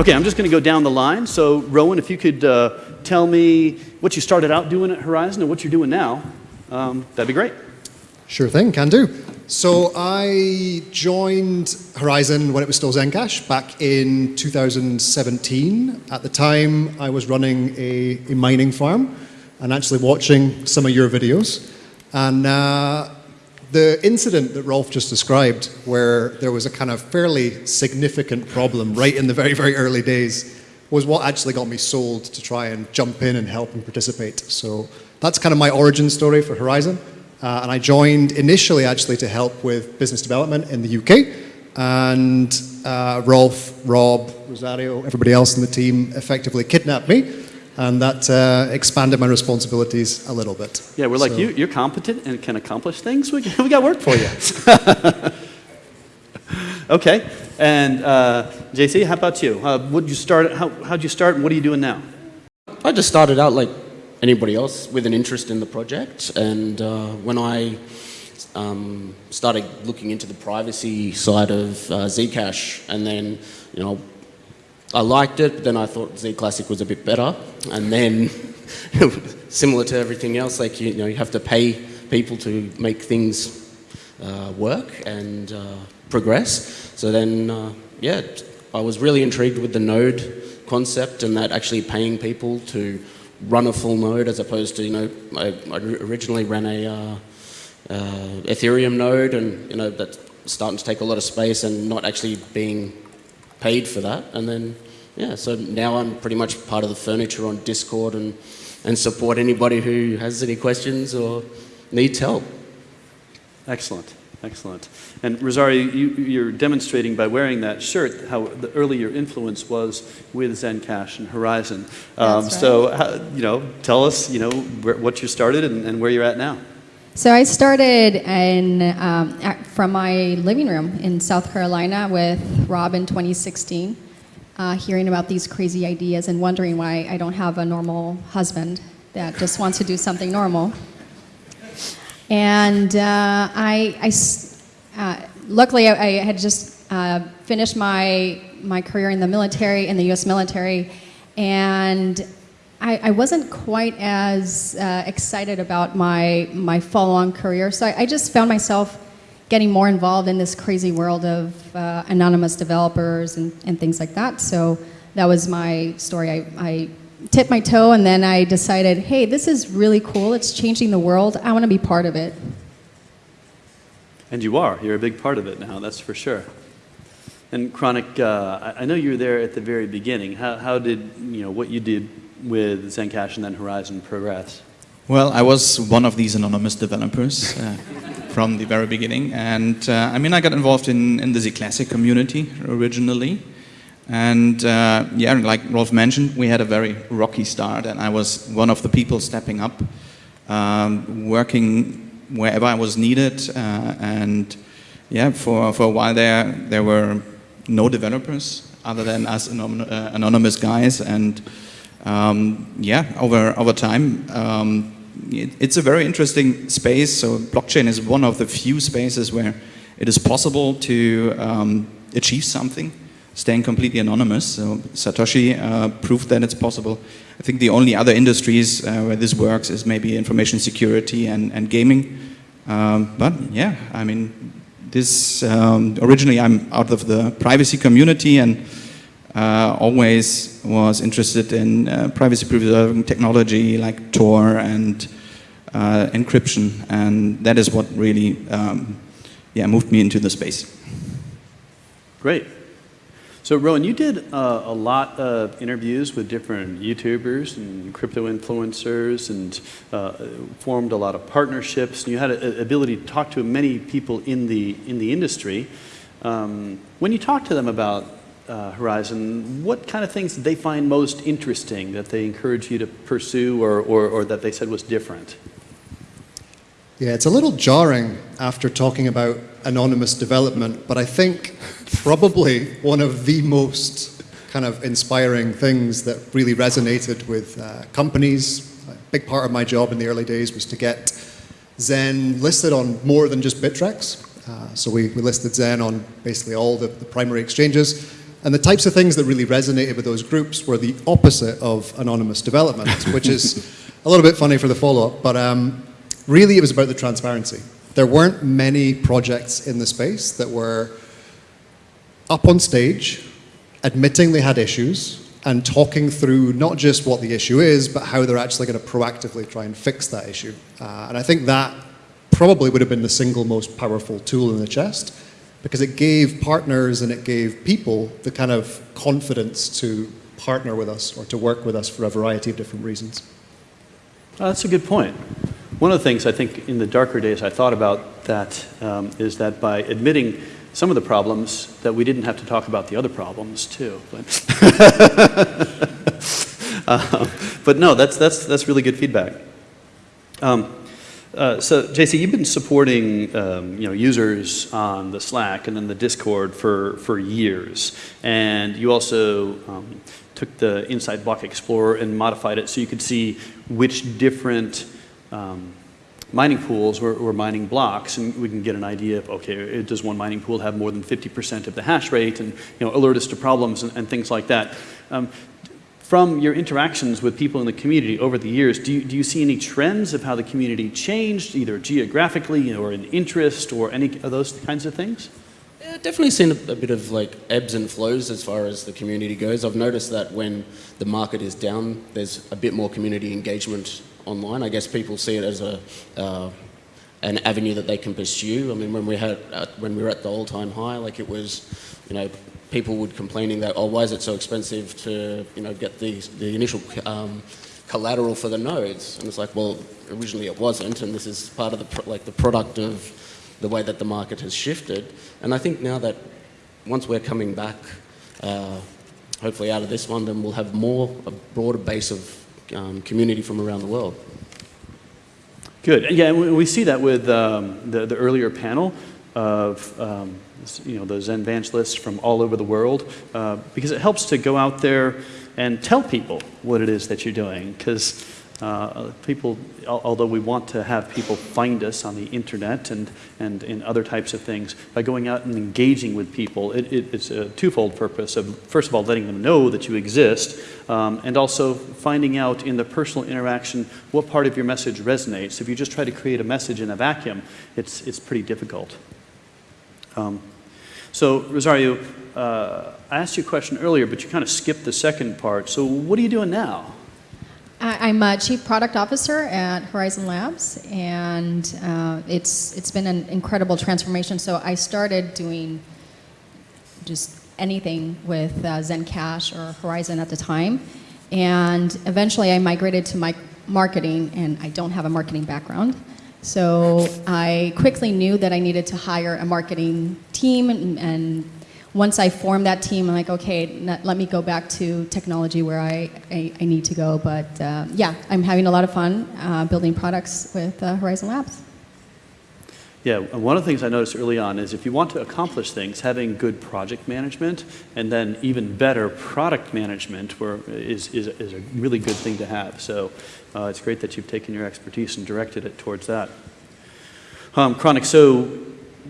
Okay, I'm just going to go down the line. So, Rowan, if you could uh, tell me what you started out doing at Horizen and what you're doing now, um, that'd be great. Sure thing, can do. So I joined Horizen when it was still Zencash back in 2017. At the time, I was running a, a mining farm and actually watching some of your videos. And uh, the incident that Rolf just described, where there was a kind of fairly significant problem right in the very, very early days, was what actually got me sold to try and jump in and help and participate. So that's kind of my origin story for Horizen. Uh, and I joined initially actually to help with business development in the UK. And uh, Rolf, Rob, Rosario, everybody else in the team effectively kidnapped me. And that uh, expanded my responsibilities a little bit. Yeah, we're like, you, you're competent and can accomplish things. We, we got work for you. okay, and uh, JC, how about you? Uh, what you start? How how'd you start, and what are you doing now? I just started out like anybody else with an interest in the project, and uh, when I um, started looking into the privacy side of uh, Zcash, and then you know I liked it, but then I thought Z Classic was a bit better, and then similar to everything else, like you, know you have to pay people to make things uh, work and uh, progress. So then, uh, yeah, I was really intrigued with the node concept and that actually paying people to run a full node as opposed to, you know, I, I originally ran a uh, uh, Ethereum node and, you know, that's starting to take a lot of space and not actually being paid for that. And then, yeah, so now I'm pretty much part of the furniture on Discord and, and support anybody who has any questions or needs help. Excellent, excellent. And Rosario, you, you're demonstrating by wearing that shirt how the earlier influence was with Zencash and Horizen. Um, right. So, how, you know, tell us, you know, where, what you started and, and where you're at now. So I started in, um, at- from my living room in South Carolina with Rob in 2016, uh, hearing about these crazy ideas and wondering why I don't have a normal husband that just wants to do something normal. And uh, I, I uh, luckily I, I had just uh, finished my my career in the military, in the U.S. military, and I, I wasn't quite as uh, excited about my my follow-on career. So I, I just found myself getting more involved in this crazy world of uh, anonymous developers and, and things like that. So that was my story. I, I tipped my toe and then I decided, hey, this is really cool. It's changing the world. I want to be part of it. And you are. You're a big part of it now, that's for sure. And Chronic, uh, I know you were there at the very beginning. How, how did, you know, what you did with Zencash and then Horizen progress? Well, I was one of these anonymous developers uh, from the very beginning. And uh, I mean, I got involved in, in the Z Classic community originally. And uh, yeah, like Rolf mentioned, we had a very rocky start, and I was one of the people stepping up, um, working wherever I was needed. Uh, and yeah, for, for a while there, there were no developers other than us anon- uh, anonymous guys. And um, yeah, over, over time, um, it, it's a very interesting space. So blockchain is one of the few spaces where it is possible to um, achieve something, staying completely anonymous. So Satoshi uh, proved that it's possible. I think the only other industries uh, where this works is maybe information security and, and gaming. Um, but yeah, I mean, this um, originally I'm out of the privacy community and uh, always was interested in uh, privacy preserving technology like Tor and uh, encryption, and that is what really um, yeah, moved me into the space. Great. So, Rowan, you did uh, a lot of interviews with different YouTubers and crypto influencers and uh, formed a lot of partnerships. And you had an ability to talk to many people in the, in the industry. Um, when you talk to them about uh, Horizen, what kind of things did they find most interesting that they encourage you to pursue or, or, or that they said was different? Yeah, it's a little jarring after talking about anonymous development, but I think probably one of the most kind of inspiring things that really resonated with uh, companies. A big part of my job in the early days was to get Zen listed on more than just Bittrex. Uh, so we, we listed Zen on basically all the, the primary exchanges. And the types of things that really resonated with those groups were the opposite of anonymous development, which is a little bit funny for the follow-up, but um, really it was about the transparency. There weren't many projects in the space that were up on stage, admitting they had issues, and talking through not just what the issue is, but how they're actually going to proactively try and fix that issue. Uh, and I think that probably would have been the single most powerful tool in the chest because it gave partners and it gave people the kind of confidence to partner with us or to work with us for a variety of different reasons. Oh, that's a good point. One of the things I think in the darker days I thought about that um, is that by admitting some of the problems that we didn't have to talk about the other problems too. But, uh, but no, that's, that's, that's really good feedback. Um, uh, so, JC, you've been supporting um, you know, users on the Slack and then the Discord for, for years. And you also um, took the Insight Block Explorer and modified it so you could see which different um, mining pools were, were, mining blocks. And we can get an idea of, okay, does one mining pool have more than 50% of the hash rate and you know, alert us to problems and, and things like that. From your interactions with people in the community over the years, do you, do you see any trends of how the community changed, either geographically or in interest or any of those kinds of things? Yeah, definitely seen a, a, bit of like ebbs and flows as far as the community goes. I've noticed that when the market is down, there's a bit more community engagement online. I guess people see it as a uh, an avenue that they can pursue. I mean, when we had uh, when we were at the all-time high, like it was, you know, people would complaining that, oh, why is it so expensive to, you know, get the, the initial um, collateral for the nodes? And it's like, well, originally it wasn't, and this is part of the, like, the product of the way that the market has shifted. And I think now that once we're coming back, uh, hopefully out of this one, then we'll have more, a broader base of um, community from around the world. Good. Yeah, we see that with um, the, the earlier panel of um, you know, those evangelists from all over the world, uh, because it helps to go out there and tell people what it is that you're doing. Because uh, people, although we want to have people find us on the internet and, and in other types of things, by going out and engaging with people, it, it, it's a twofold purpose of, first of all, letting them know that you exist, um, and also finding out in the personal interaction what part of your message resonates. If you just try to create a message in a vacuum, it's, it's pretty difficult. Um, so, Rosario, uh, I asked you a question earlier, but you kind of skipped the second part. So, what are you doing now? I'm a chief product officer at Horizen Labs, and uh, it's it's been an incredible transformation. So I started doing just anything with uh, Zencash or Horizen at the time, and eventually I migrated to my marketing, and I don't have a marketing background. So I quickly knew that I needed to hire a marketing team and, and once I formed that team, I'm like, okay, let me go back to technology where I, I, I need to go. But uh, yeah, I'm having a lot of fun uh, building products with uh, Horizen Labs. Yeah, one of the things I noticed early on is if you want to accomplish things, having good project management and then even better product management were, is, is, is a really good thing to have. So uh, it's great that you've taken your expertise and directed it towards that. Um, Chronic, so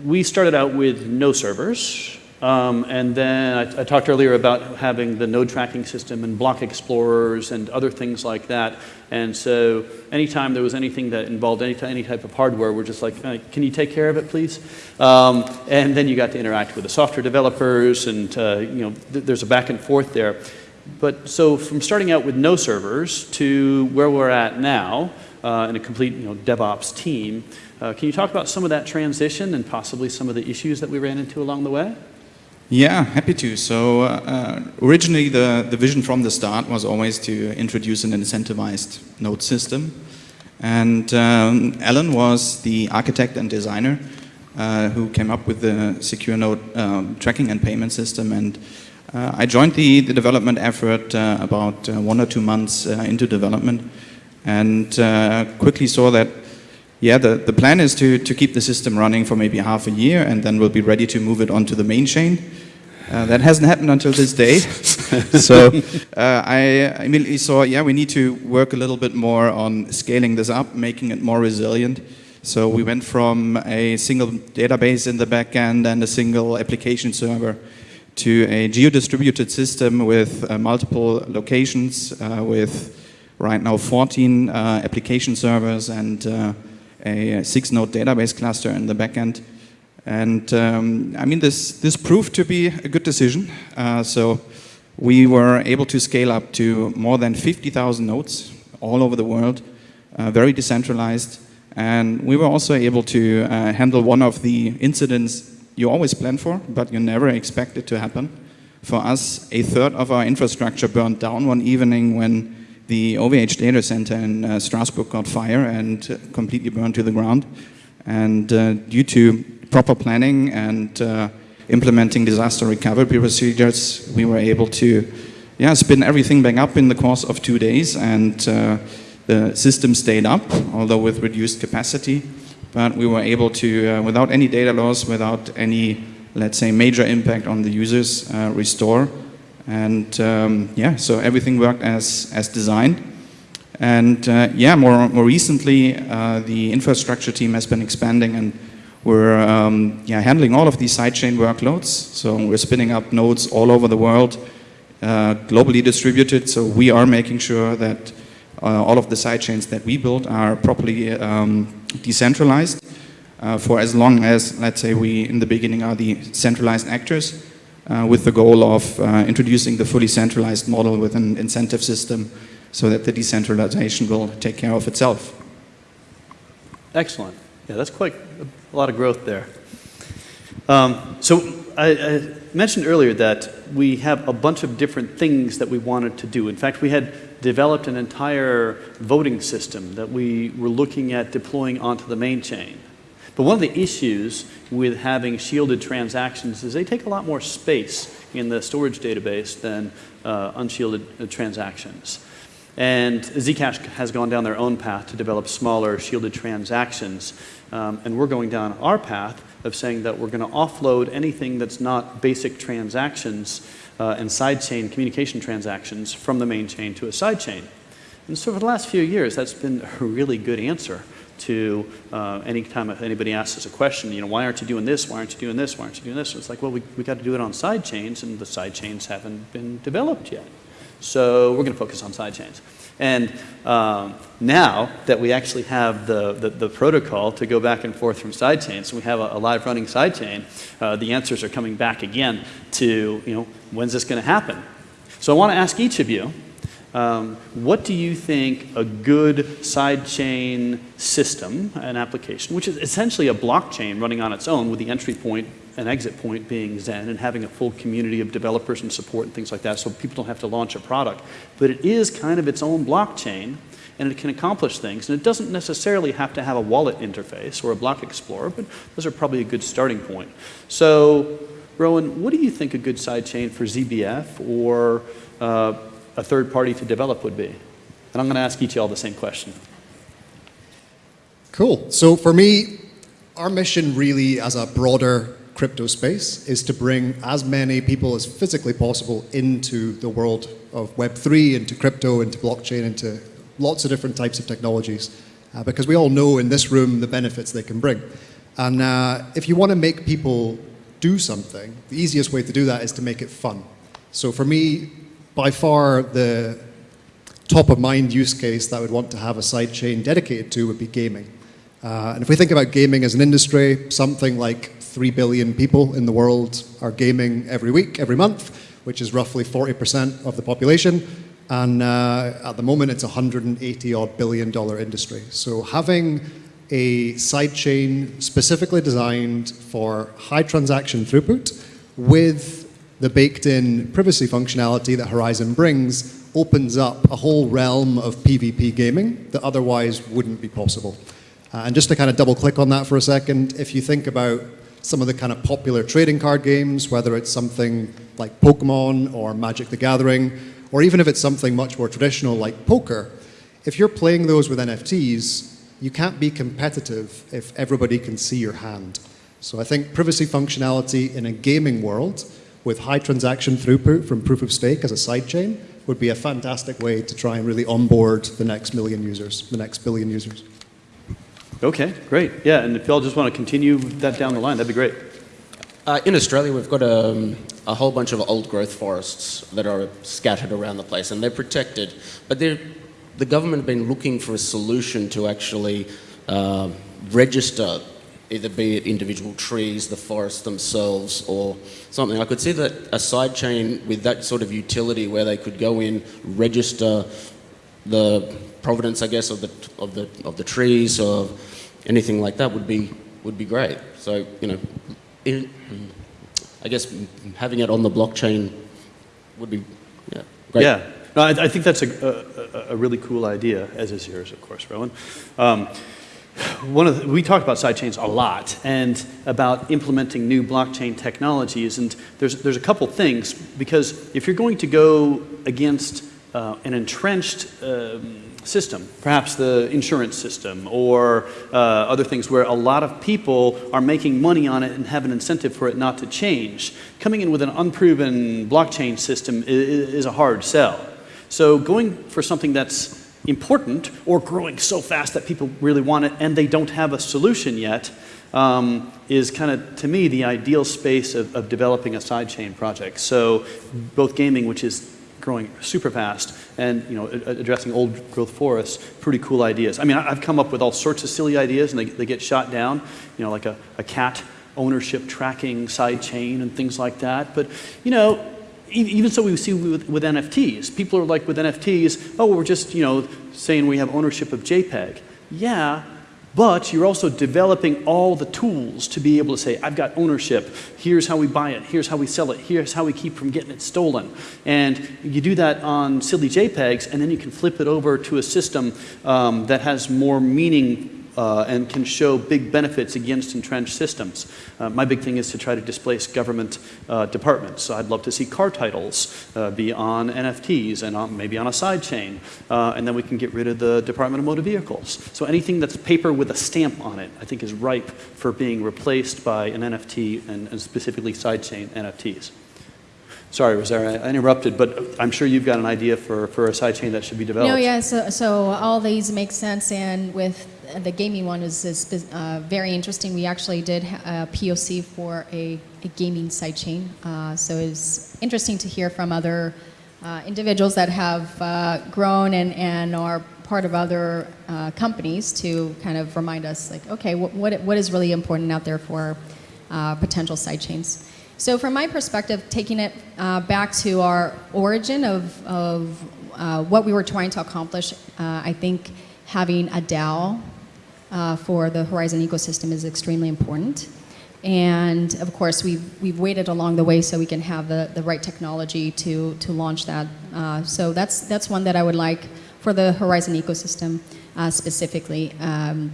we started out with no servers. Um, and then I, I, talked earlier about having the node tracking system and block explorers and other things like that. And so anytime there was anything that involved any, any type of hardware, we're just like, can you take care of it, please? Um, and then you got to interact with the software developers and, uh, you know, th there's a back and forth there. But so from starting out with no servers to where we're at now, uh, in a complete you know, DevOps team, uh, can you talk about some of that transition and possibly some of the issues that we ran into along the way? Yeah, happy to. So uh, originally the, the vision from the start was always to introduce an incentivized node system. And um, Alan was the architect and designer uh, who came up with the secure node um, tracking and payment system. And uh, I joined the, the development effort uh, about uh, one or two months uh, into development and quickly saw that yeah, the, the plan is to, to keep the system running for maybe half a year and then we'll be ready to move it onto the main chain. Uh, that hasn't happened until this day. so uh, I immediately saw, yeah, we need to work a little bit more on scaling this up, making it more resilient. So we went from a single database in the backend and a single application server to a geo-distributed system with uh, multiple locations, uh, with right now 14 uh, application servers and uh, a six-node database cluster in the backend. And um, I mean, this, this proved to be a good decision. Uh, so we were able to scale up to more than 50,000 nodes all over the world, very decentralized. And we were also able to handle one of the incidents you always plan for, but you never expect it to happen. For us, a third of our infrastructure burned down one evening when the OVH data center in uh, Strasbourg got fire and uh, completely burned to the ground. And uh, due to proper planning and uh, implementing disaster recovery procedures, we were able to yeah, spin everything back up in the course of two days and uh, the system stayed up, although with reduced capacity. But we were able to, uh, without any data loss, without any, let's say, major impact on the users, uh, restore. And um, yeah, so everything worked as, as designed. And uh, yeah, more, more recently, uh, the infrastructure team has been expanding and we're um, yeah, handling all of these sidechain workloads. So we're spinning up nodes all over the world, uh, globally distributed. So we are making sure that uh, all of the sidechains that we build are properly um, decentralized uh, for as long as, let's say, we in the beginning are the centralized actors uh, with the goal of uh, introducing the fully centralized model with an incentive system so that the decentralization will take care of itself. Excellent. Yeah, that's quite a lot of growth there. Um, so I, I mentioned earlier that we have a bunch of different things that we wanted to do. In fact, we had developed an entire voting system that we were looking at deploying onto the main chain. But one of the issues with having shielded transactions is they take a lot more space in the storage database than uh, unshielded uh, transactions. And Zcash has gone down their own path to develop smaller shielded transactions. Um, and we're going down our path of saying that we're going to offload anything that's not basic transactions uh, and sidechain communication transactions from the main chain to a sidechain. And so for the last few years, that's been a really good answer to uh, any time anybody asks us a question, you know, why aren't you doing this? Why aren't you doing this? Why aren't you doing this? It's like, well, we, we got to do it on side chains, and the side chains haven't been developed yet. So we're going to focus on side chains. And um, now that we actually have the, the, the, protocol to go back and forth from side chains, we have a, a live running side chain, uh, the answers are coming back again to, you know, when's this going to happen? So I want to ask each of you, um, what do you think a good sidechain system, an application, which is essentially a blockchain running on its own with the entry point and exit point being Zen and having a full community of developers and support and things like that so people don't have to launch a product. But it is kind of its own blockchain and it can accomplish things. And it doesn't necessarily have to have a wallet interface or a block explorer, but those are probably a good starting point. So, Rowan, what do you think a good sidechain for ZBF or uh, a third party to develop would be? And I'm going to ask each of y'all the same question. Cool. So for me, our mission really as a broader crypto space is to bring as many people as physically possible into the world of Web3, into crypto, into blockchain, into lots of different types of technologies. Uh, because we all know in this room the benefits they can bring. And uh, if you want to make people do something, the easiest way to do that is to make it fun. So for me, by far the top of mind use case that I would want to have a sidechain dedicated to would be gaming. Uh, and if we think about gaming as an industry, something like 3 billion people in the world are gaming every week, every month, which is roughly 40% of the population. And uh, at the moment, it's a 180 odd billion dollar industry. So having a sidechain specifically designed for high transaction throughput with the baked in privacy functionality that Horizen brings opens up a whole realm of PvP gaming that otherwise wouldn't be possible. Uh, and just to kind of double click on that for a second, if you think about some of the kind of popular trading card games, whether it's something like Pokemon or Magic the Gathering, or even if it's something much more traditional like poker, if you're playing those with NFTs, you can't be competitive if everybody can see your hand. So I think privacy functionality in a gaming world with high transaction throughput from proof of stake as a sidechain would be a fantastic way to try and really onboard the next million users, the next billion users. Okay, great. Yeah, and if y'all just want to continue that down the line, that'd be great. Uh, in Australia, we've got a, a whole bunch of old growth forests that are scattered around the place and they're protected. But they're, the government have been looking for a solution to actually uh, register either be it individual trees, the forests themselves, or something. I could see that a sidechain with that sort of utility where they could go in, register the provenance, I guess, of the of the of the trees or anything like that would be would be great. So you know, in, I guess having it on the blockchain would be yeah great. Yeah. No, I, I think that's a, a, a really cool idea, as is yours, of course, Rowan. Um, one of the, we talk about sidechains a lot and about implementing new blockchain technologies and there's, there's a couple things because if you're going to go against uh, an entrenched um, system, perhaps the insurance system or uh, other things where a lot of people are making money on it and have an incentive for it not to change, coming in with an unproven blockchain system is, is a hard sell. So going for something that's important or growing so fast that people really want it and they don't have a solution yet um, is kind of, to me, the ideal space of, of developing a sidechain project. So both gaming, which is growing super fast, and you know, addressing old growth forests, pretty cool ideas. I mean, I've come up with all sorts of silly ideas and they, they get shot down, you know, like a, a cat ownership tracking sidechain and things like that. But, you know, even so we see with, with, NFTs. People are like with NFTs, oh, we're just, you know, saying we have ownership of JPEG. Yeah, but you're also developing all the tools to be able to say, I've got ownership. Here's how we buy it. Here's how we sell it. Here's how we keep from getting it stolen. And you do that on silly JPEGs, and then you can flip it over to a system um, that has more meaning uh, and can show big benefits against entrenched systems. Uh, my big thing is to try to displace government uh, departments. So I'd love to see car titles uh, be on NFTs and on, maybe on a sidechain, uh, and then we can get rid of the Department of Motor Vehicles. So anything that's paper with a stamp on it, I think is ripe for being replaced by an NFT and, and specifically sidechain NFTs. Sorry, Rosario, I interrupted, but I'm sure you've got an idea for, for a sidechain that should be developed. No, yeah, so, so all these make sense, and with the gaming one is, is uh, very interesting. We actually did a POC for a, a gaming sidechain, uh, so it's interesting to hear from other uh, individuals that have uh, grown and, and are part of other uh, companies to kind of remind us, like, okay, what, what, what is really important out there for uh, potential sidechains. So from my perspective, taking it uh, back to our origin of, of uh, what we were trying to accomplish, uh, I think having a DAO uh, for the Horizen ecosystem is extremely important. And of course, we've, we've waited along the way so we can have the, the right technology to, to launch that. Uh, so that's, that's one that I would like for the Horizen ecosystem uh, specifically. Um,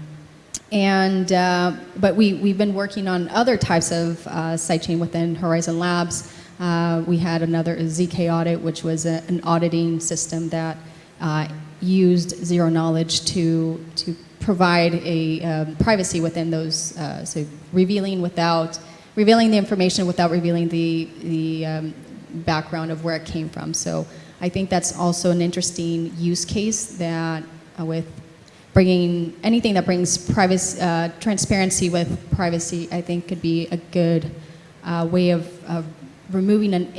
and, uh, but we, we've been working on other types of uh, sidechain within Horizen Labs. Uh, we had another ZK audit, which was a, an auditing system that uh, used zero knowledge to, to provide a um, privacy within those, uh, so revealing without, revealing the information without revealing the, the um, background of where it came from. So I think that's also an interesting use case that uh, with bringing anything that brings privacy, uh, transparency with privacy, I think could be a good uh, way of, of, removing an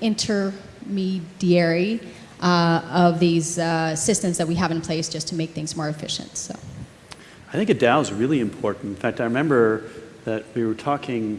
intermediary uh, of these uh, systems that we have in place just to make things more efficient. So, I think a DAO is really important. In fact, I remember that we were talking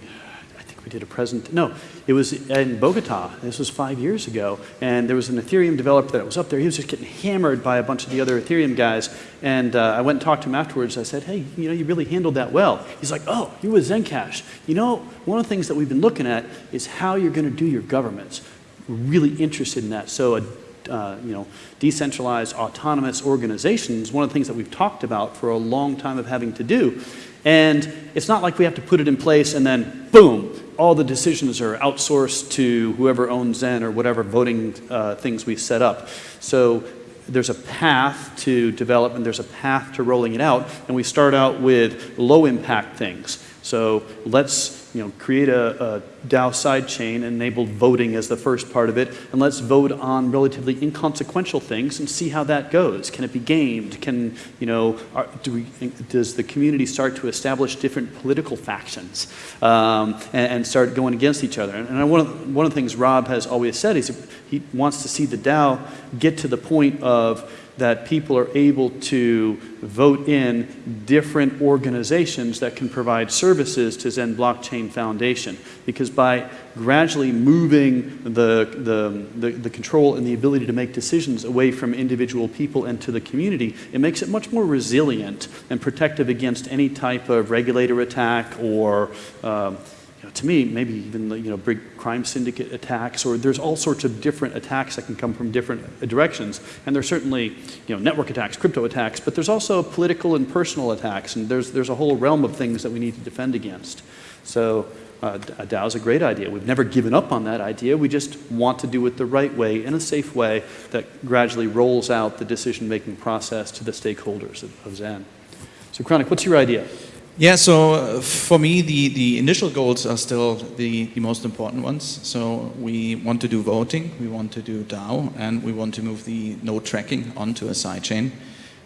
we did a present, no, it was in Bogota. This was five years ago. And there was an Ethereum developer that was up there. He was just getting hammered by a bunch of the other Ethereum guys. And uh, I went and talked to him afterwards. I said, hey, you know, you really handled that well. He's like, oh, you with Zencash. You know, one of the things that we've been looking at is how you're going to do your governments. We're really interested in that. So a uh, you know, decentralized autonomous organizations, one of the things that we've talked about for a long time of having to do. And it's not like we have to put it in place and then boom, all the decisions are outsourced to whoever owns Zen or whatever voting uh, things we set up. So there's a path to development, there's a path to rolling it out, and we start out with low impact things. So let's you know, create a, a DAO sidechain, enable voting as the first part of it, and let's vote on relatively inconsequential things and see how that goes. Can it be gamed? Can, you know, are, do we, does the community start to establish different political factions um, and, and start going against each other? And, and one, of, one of the things Rob has always said is he wants to see the DAO get to the point of that people are able to vote in different organizations that can provide services to Zen Blockchain Foundation. Because by gradually moving the, the, the, the, control and the ability to make decisions away from individual people and to the community, it makes it much more resilient and protective against any type of regulator attack or um, know, to me, maybe even you know, big crime syndicate attacks, or there's all sorts of different attacks that can come from different uh, directions. And there's certainly you know, network attacks, crypto attacks, but there's also political and personal attacks, and there's, there's a whole realm of things that we need to defend against. So uh, a DAO is a great idea. We've never given up on that idea. We just want to do it the right way, in a safe way, that gradually rolls out the decision-making process to the stakeholders of, of Zen. So Chronic, what's your idea? Yeah, so uh, for me, the, the initial goals are still the, the most important ones. So we want to do voting, we want to do DAO, and we want to move the node tracking onto a sidechain.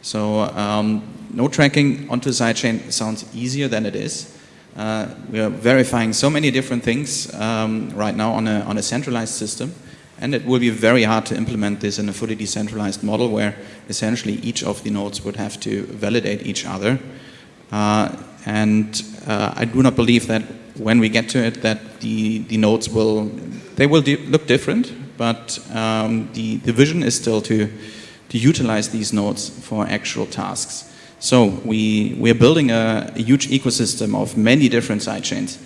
So um, node tracking onto a sidechain sounds easier than it is. Uh, we are verifying so many different things um, right now on a, on a centralized system. And it will be very hard to implement this in a fully decentralized model where essentially each of the nodes would have to validate each other. Uh, and uh, I do not believe that when we get to it that the, the nodes will, they will look different, but um, the, the vision is still to, to utilize these nodes for actual tasks. So we, we are building a, a huge ecosystem of many different sidechains.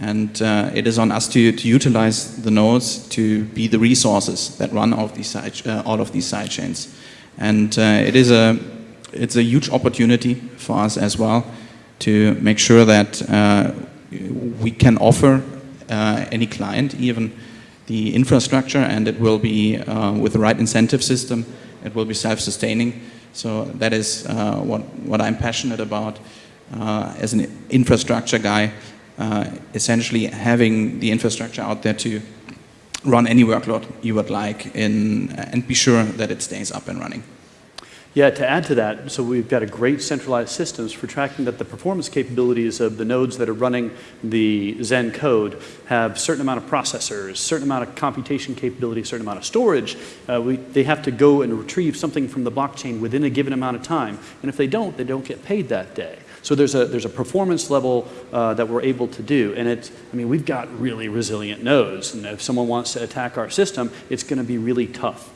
And uh, it is on us to, to utilize the nodes to be the resources that run all of these side, uh, all of these sidechains. And uh, it is a, it's a huge opportunity for us as well to make sure that uh, we can offer uh, any client even the infrastructure and it will be uh, with the right incentive system, it will be self-sustaining. So that is what, what I'm passionate about as an infrastructure guy, essentially having the infrastructure out there to run any workload you would like in, and be sure that it stays up and running. Yeah, to add to that, so we've got a great centralized systems for tracking that the performance capabilities of the nodes that are running the Zen code have certain amount of processors, certain amount of computation capability, certain amount of storage. Uh, we, they have to go and retrieve something from the blockchain within a given amount of time. And if they don't, they don't get paid that day. So there's a, there's a performance level uh, that we're able to do. And it's, I mean, we've got really resilient nodes. And if someone wants to attack our system, it's going to be really tough.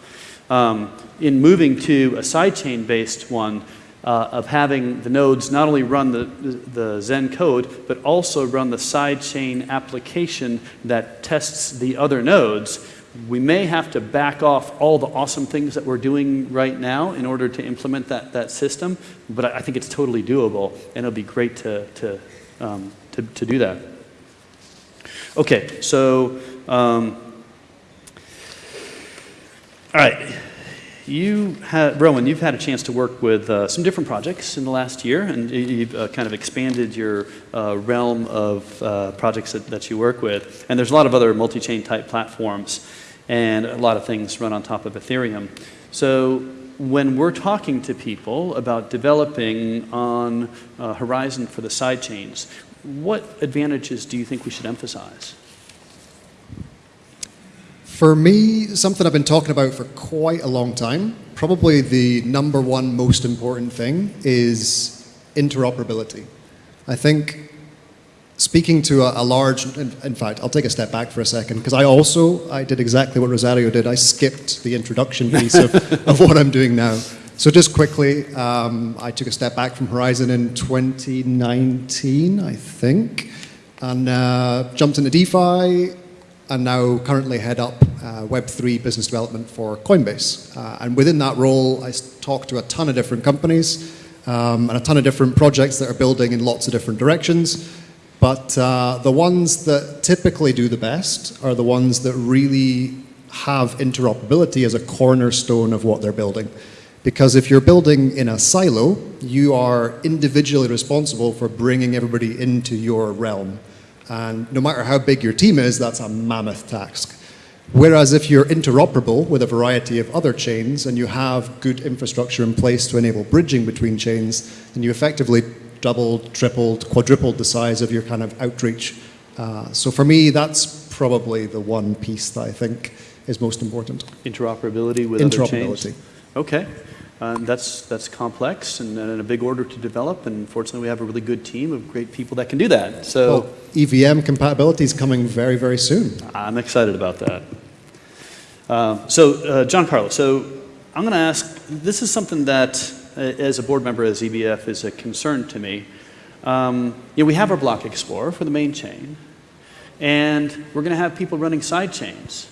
Um, in moving to a sidechain based one, uh, of having the nodes not only run the, the, Zen code, but also run the sidechain application that tests the other nodes, we may have to back off all the awesome things that we're doing right now in order to implement that, that system, but I think it's totally doable, and it'll be great to, to, um, to, to do that. Okay, so um, all right. You have, Rowan, you've had a chance to work with uh, some different projects in the last year, and you've uh, kind of expanded your uh, realm of uh, projects that, that you work with. And there's a lot of other multi-chain type platforms, and a lot of things run on top of Ethereum. So when we're talking to people about developing on uh, Horizen for the sidechains, what advantages do you think we should emphasize? For me, something I've been talking about for quite a long time, probably the number one most important thing is interoperability. I think speaking to a, a large, in, in, fact, I'll take a step back for a second, because I also, I did exactly what Rosario did. I skipped the introduction piece of, of what I'm doing now. So just quickly, um, I took a step back from Horizen in 2019, I think, and uh, jumped into DeFi, and now currently head up uh, Web3 business development for Coinbase. Uh, and within that role, I talk to a ton of different companies um, and a ton of different projects that are building in lots of different directions. But uh, the ones that typically do the best are the ones that really have interoperability as a cornerstone of what they're building. Because if you're building in a silo, you are individually responsible for bringing everybody into your realm. And no matter how big your team is, that's a mammoth task. Whereas if you're interoperable with a variety of other chains and you have good infrastructure in place to enable bridging between chains, then you effectively doubled, tripled, quadrupled the size of your kind of outreach. Uh, so for me, that's probably the one piece that I think is most important. Interoperability with other chains? Interoperability. Okay. Um, that's, that's complex and, and a big order to develop, and fortunately, we have a really good team of great people that can do that. So Well, EVM compatibility is coming very, very soon. I'm excited about that. Uh, so, uh, John Carlos, so I'm going to ask this is something that, uh, as a board member of ZBF, is a concern to me. Um, you know, we have our Block Explorer for the main chain, and we're going to have people running side chains.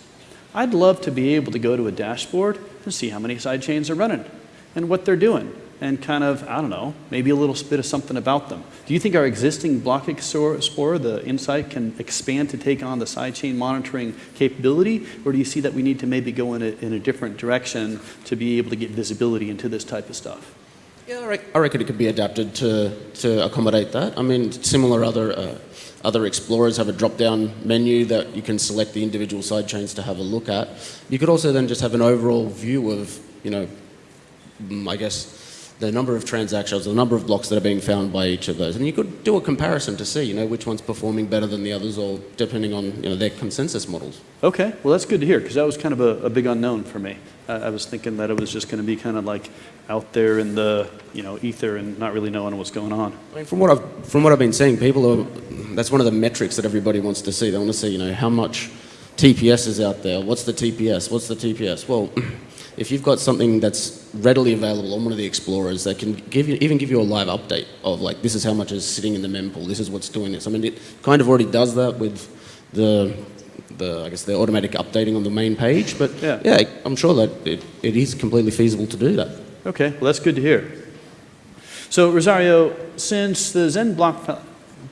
I'd love to be able to go to a dashboard and see how many side chains are running and what they're doing and kind of, I don't know, maybe a little bit of something about them. Do you think our existing Block Explorer, the Insight, can expand to take on the sidechain monitoring capability? Or do you see that we need to maybe go in a, in a different direction to be able to get visibility into this type of stuff? Yeah, I, rec- I reckon it could be adapted to, to accommodate that. I mean, similar other uh, other explorers have a drop-down menu that you can select the individual sidechains to have a look at. You could also then just have an overall view of, you know, Mm, I guess the number of transactions, the number of blocks that are being found by each of those, and you could do a comparison to see, you know, which one's performing better than the others, or depending on you know their consensus models. Okay, well, that's good to hear because that was kind of a, a big unknown for me. I, I was thinking that it was just going to be kind of like out there in the you know ether and not really knowing what's going on. I mean, from what I've from what I've been seeing, people are that's one of the metrics that everybody wants to see. They want to see, you know, how much TPS is out there. What's the TPS? What's the TPS? Well, if you've got something that's readily available on one of the explorers that can give you even give you a live update of like this is how much is sitting in the mempool. This is what's doing this. I mean, it kind of already does that with the the I guess the automatic updating on the main page. But Yeah. yeah, I'm sure that it, it is completely feasible to do that. Okay, well, that's good to hear. So, Rosario, since the Zen block,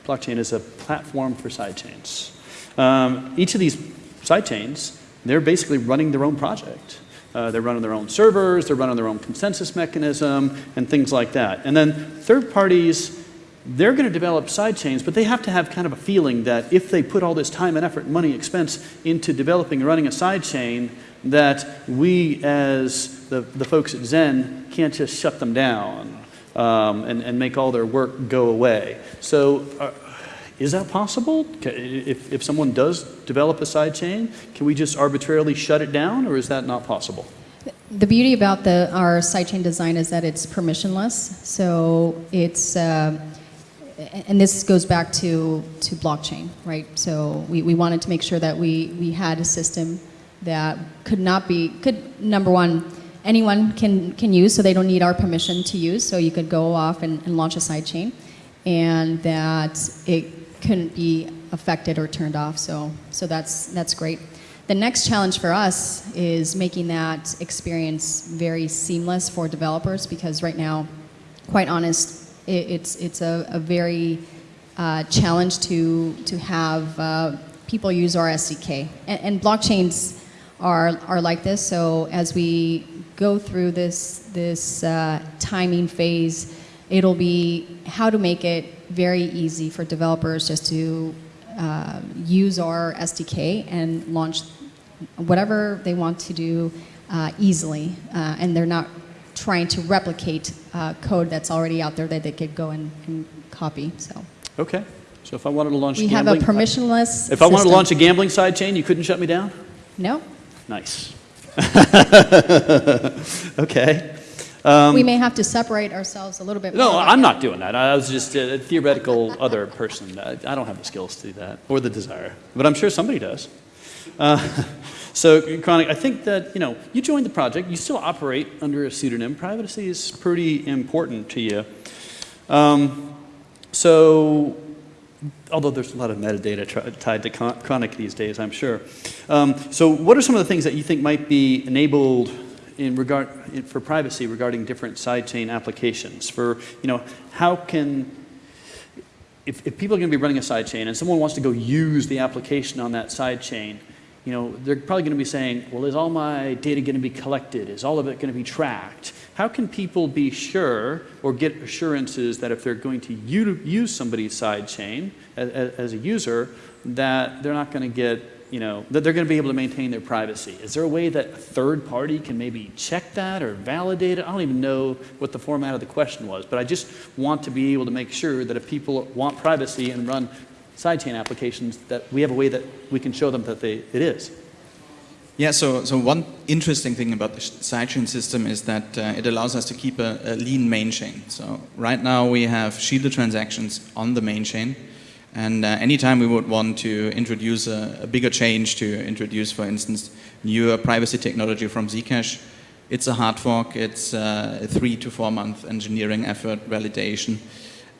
blockchain is a platform for sidechains, um, each of these sidechains, they're basically running their own project. Uh, they're running their own servers, they're running their own consensus mechanism, and things like that. And then third parties, they're going to develop sidechains, but they have to have kind of a feeling that if they put all this time and effort, money, expense into developing and running a sidechain, that we as the, the folks at Zen can't just shut them down um, and, and make all their work go away. So uh, is that possible? If, if someone does develop a sidechain, can we just arbitrarily shut it down or is that not possible? The beauty about the, our sidechain design is that it's permissionless. So it's, uh, and this goes back to, to blockchain, right? So we, we wanted to make sure that we, we had a system that could not be, could, number one, anyone can, can use, so they don't need our permission to use. So you could go off and, and launch a sidechain, and that it couldn't be affected or turned off. So, so that's, that's great. The next challenge for us is making that experience very seamless for developers because right now, quite honest, it, it's, it's a, a very uh, challenge to, to have uh, people use our SDK. And, and blockchains are, are like this, so as we go through this, this uh, timing phase, it'll be how to make it very easy for developers just to uh, use our SDK and launch whatever they want to do uh, easily, uh, and they're not trying to replicate uh, code that's already out there that they could go and, and copy. So Okay. So if I wanted to launch we have a gambling, permissionless. if I wanted to launch a gambling sidechain, you couldn't shut me down? no, Nice. okay. We may have to separate ourselves a little bit. Um, No. I'm not doing that. I was just a theoretical other person. I, I don't have the skills to do that or the desire, but I'm sure somebody does. Uh, so, Chronic, I think that you know you joined the project. You still operate under a pseudonym. Privacy is pretty important to you. Um, so, although there's a lot of metadata tied to Chronic these days, I'm sure. Um, so, what are some of the things that you think might be enabled in regard in, for privacy regarding different sidechain applications? For you know, how can if, if people are going to be running a sidechain and someone wants to go use the application on that sidechain, you know, they're probably going to be saying, well, is all my data going to be collected? Is all of it going to be tracked? How can people be sure or get assurances that if they're going to use somebody's sidechain as, as a user, that they're not going to get, you know, that they're going to be able to maintain their privacy? Is there a way that a third party can maybe check that or validate it? I don't even know what the format of the question was, but I just want to be able to make sure that if people want privacy and run sidechain applications, that we have a way that we can show them that they, it is. Yeah, so, so one interesting thing about the sidechain system is that uh, it allows us to keep a, a, lean main chain. So right now we have shielded transactions on the main chain. And uh, anytime we would want to introduce a, a, bigger change to introduce, for instance, newer privacy technology from Zcash, it's a hard fork, it's uh, a three to four month engineering effort, validation.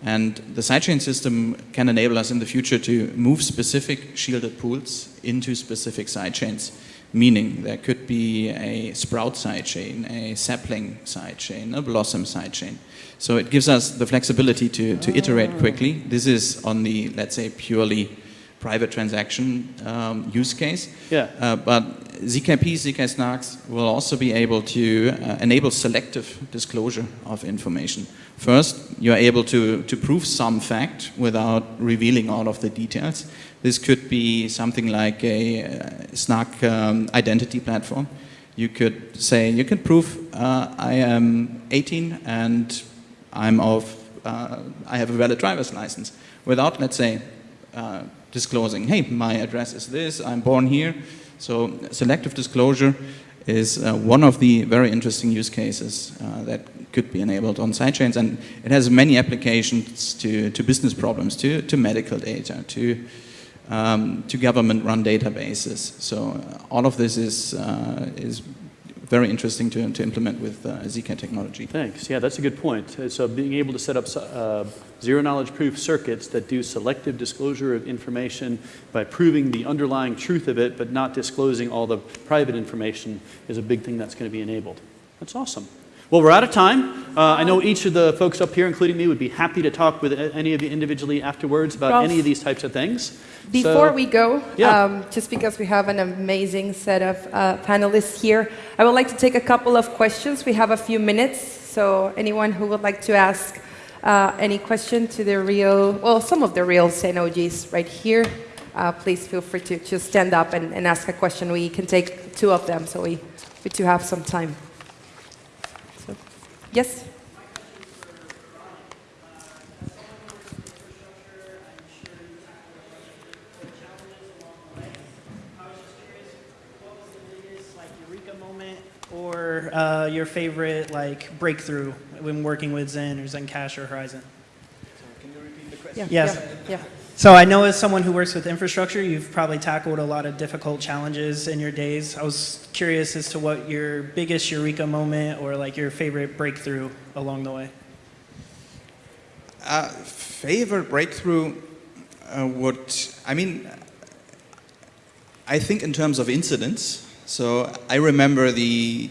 And the sidechain system can enable us in the future to move specific shielded pools into specific sidechains. Meaning there could be a Sprout sidechain, a Sapling sidechain, a Blossom sidechain. So it gives us the flexibility to, to iterate quickly. This is on the, let's say, purely private transaction um, use case. Yeah. Uh, but ZKP, ZK Snarks will also be able to uh, enable selective disclosure of information. First, you're able to, to prove some fact without revealing all of the details. This could be something like a uh, Snark um, identity platform. You could say, you can prove uh, I am 18 and I'm of, uh, I have a valid driver's license without, let's say, uh, disclosing, hey, my address is this, I'm born here. So selective disclosure is uh, one of the very interesting use cases uh, that could be enabled on sidechains. And it has many applications to, to business problems, to, to medical data, to, um, to government-run databases. So uh, all of this is, uh, is very interesting to, to implement with uh, technology. Thanks. Yeah, that's a good point. Uh, So being able to set up uh, zero knowledge proof circuits that do selective disclosure of information by proving the underlying truth of it, but not disclosing all the private information is a big thing that's going to be enabled. That's awesome. Well, we're out of time. Uh, I know each of the folks up here, including me, would be happy to talk with any of you individually afterwards about Ralph, any of these types of things. Before So- we go, Yeah. um, just because we have an amazing set of uh, panelists here, I would like to take a couple of questions. We have a few minutes, so anyone who would like to ask uh, any question to the real, well, some of the real Xenogis right here, uh, please feel free to stand up and, and ask a question. We can take two of them, so we, we do have some time. So, yes? like eureka moment or uh, your favorite like breakthrough when working with Zen or Zencash or Horizen? Can you repeat the question? Yeah. Yes. Yeah. yeah. So I know as someone who works with infrastructure, you've probably tackled a lot of difficult challenges in your days. I was curious as to what your biggest eureka moment or like your favorite breakthrough along the way. Uh, favorite breakthrough uh, would, I mean, I think in terms of incidents. So I remember the,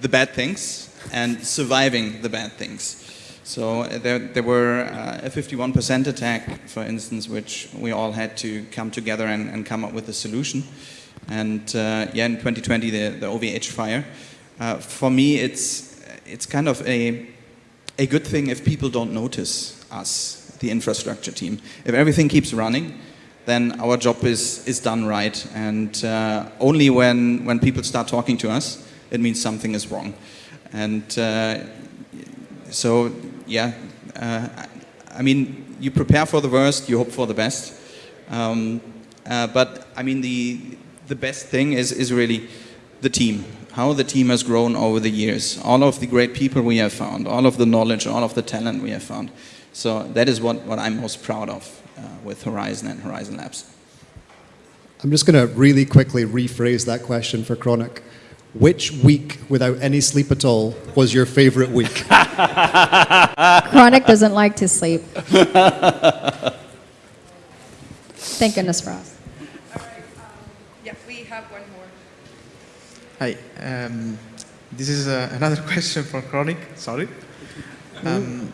the bad things and surviving the bad things. So uh, there, there were uh, a 51% attack, for instance, which we all had to come together and, and come up with a solution. And uh, yeah, in 2020, the, the OVH fire. Uh, for me, it's, it's kind of a, a good thing if people don't notice us, the infrastructure team. If everything keeps running, then our job is, is done right. And uh, only when, when people start talking to us, it means something is wrong. And uh, so, yeah, uh, I mean, you prepare for the worst, you hope for the best. Um, uh, but I mean, the, the best thing is, is really the team, how the team has grown over the years, all of the great people we have found, all of the knowledge, all of the talent we have found. So that is what, what I'm most proud of uh, with Horizen and Horizen Labs. I'm just going to really quickly rephrase that question for Chronic. Which week without any sleep at all was your favorite week? Chronic doesn't like to sleep. Thank goodness for us. Yeah, we have one more. Hi, um, this is uh, another question for Chronic. Sorry. Um,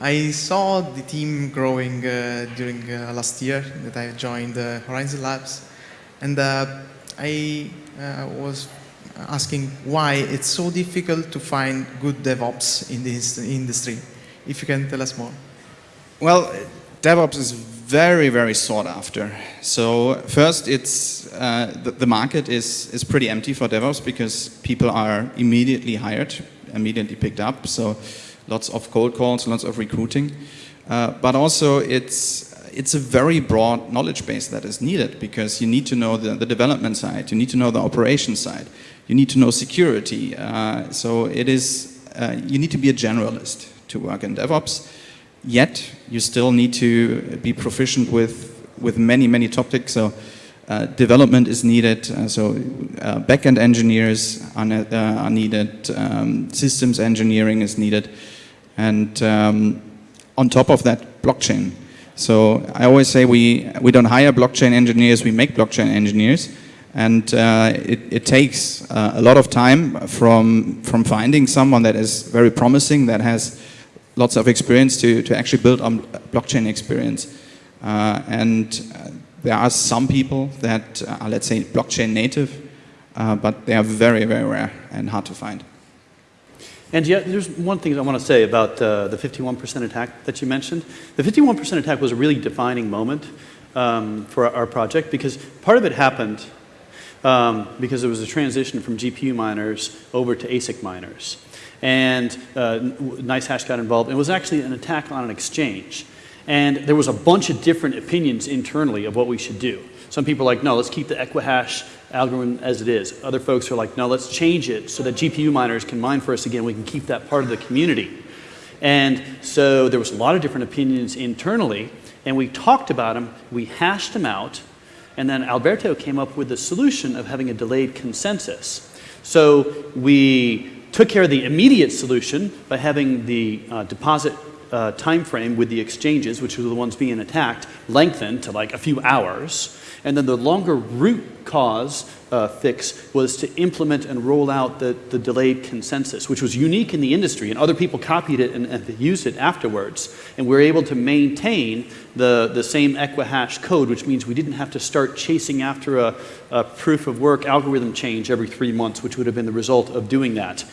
I saw the team growing uh, during uh, last year that I joined uh, Horizen Labs, and uh, I uh, was asking why it's so difficult to find good DevOps in this industry. If you can tell us more. Well, DevOps is very, very sought after. So first, it's uh, the, the market is is pretty empty for DevOps because people are immediately hired, immediately picked up. So lots of cold calls, lots of recruiting, uh, but also it's it's a very broad knowledge base that is needed because you need to know the, the development side, you need to know the operation side, you need to know security. Uh, so it is uh, you need to be a generalist to work in DevOps. Yet you still need to be proficient with with many many topics. So uh, development is needed. Uh, so uh, backend engineers are, ne uh, are needed. Um, systems engineering is needed, and um, on top of that, blockchain. So I always say we we don't hire blockchain engineers. We make blockchain engineers. And uh, it, it, takes uh, a lot of time from, from finding someone that is very promising, that has lots of experience to, to actually build on blockchain experience. Uh, and uh, there are some people that are, let's say, blockchain native, uh, but they are very, very rare and hard to find. And yet, there's one thing I want to say about uh, the 51% attack that you mentioned. The 51% attack was a really defining moment um, for our project because part of it happened um, because there was a transition from GPU miners over to ASIC miners and uh, NiceHash got involved. It was actually an attack on an exchange. And there was a bunch of different opinions internally of what we should do. Some people are like, no, let's keep the Equihash algorithm as it is. Other folks are like, no, let's change it so that GPU miners can mine for us again. We can keep that part of the community. And so there was a lot of different opinions internally, and we talked about them, we hashed them out, and then Alberto came up with the solution of having a delayed consensus. So we took care of the immediate solution by having the uh, deposit uh, time frame with the exchanges, which were the ones being attacked, lengthened to like a few hours. And then the longer root cause uh, fix was to implement and roll out the, the delayed consensus, which was unique in the industry, and other people copied it and, and used it afterwards. And we were able to maintain the, the same Equihash code, which means we didn't have to start chasing after a, a proof of work algorithm change every three months, which would have been the result of doing that.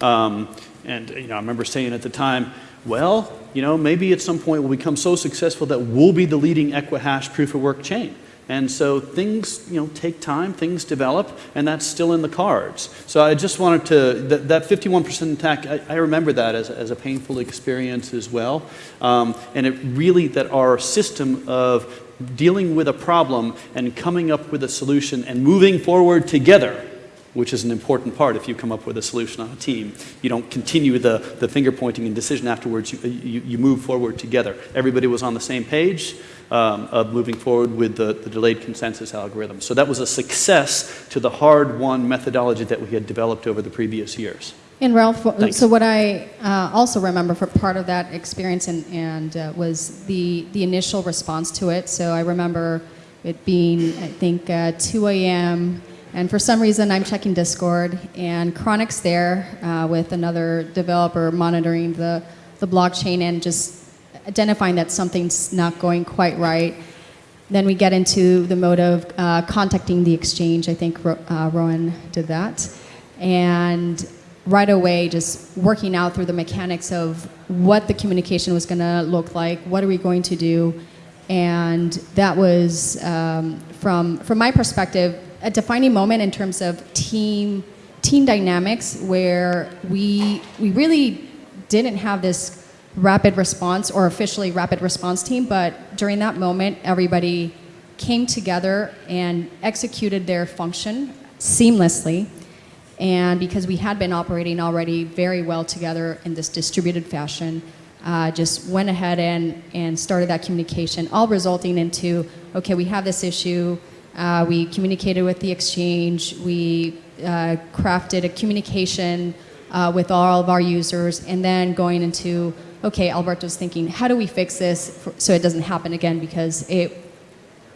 Um, and you know, I remember saying at the time, well, you know, maybe at some point we'll become so successful that we'll be the leading Equihash proof of work chain. And so things, you know, take time, things develop, and that's still in the cards. So I just wanted to, that, that 51% attack, I, I, remember that as, as a painful experience as well. Um, and it really, that our system of dealing with a problem and coming up with a solution and moving forward together which is an important part if you come up with a solution on a team. You don't continue the, the finger pointing and decision afterwards, you, you, you move forward together. Everybody was on the same page um, of moving forward with the, the delayed consensus algorithm. So that was a success to the hard-won methodology that we had developed over the previous years. And Ralph, Thanks. so what I uh, also remember for part of that experience and, and uh, was the, the initial response to it. So I remember it being, I think, uh, 2 a.m. And for some reason, I'm checking Discord, and Chronic's there uh, with another developer monitoring the, the blockchain and just identifying that something's not going quite right. Then we get into the mode of uh, contacting the exchange. I think uh, Rowan did that. And right away, just working out through the mechanics of what the communication was going to look like, what are we going to do. And that was, um, from, from my perspective, a defining moment in terms of team, team dynamics where we, we really didn't have this rapid response or officially rapid response team, but during that moment, everybody came together and executed their function seamlessly. And because we had been operating already very well together in this distributed fashion, uh, just went ahead and, and started that communication, all resulting into, okay, we have this issue, uh, we communicated with the exchange, we uh, crafted a communication uh, with all of our users, and then going into okay, Alberto's thinking, how do we fix this for, so it doesn't happen again? Because it,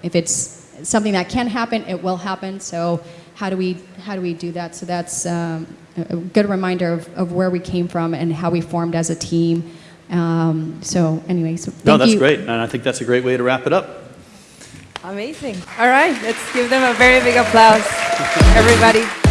if it's something that can happen, it will happen. So how do we, how do, we do that? So that's um, a good reminder of, of where we came from and how we formed as a team. Um, so anyway, so No, that's you. great. And I think that's a great way to wrap it up. Amazing. All right, let's give them a very big applause. everybody.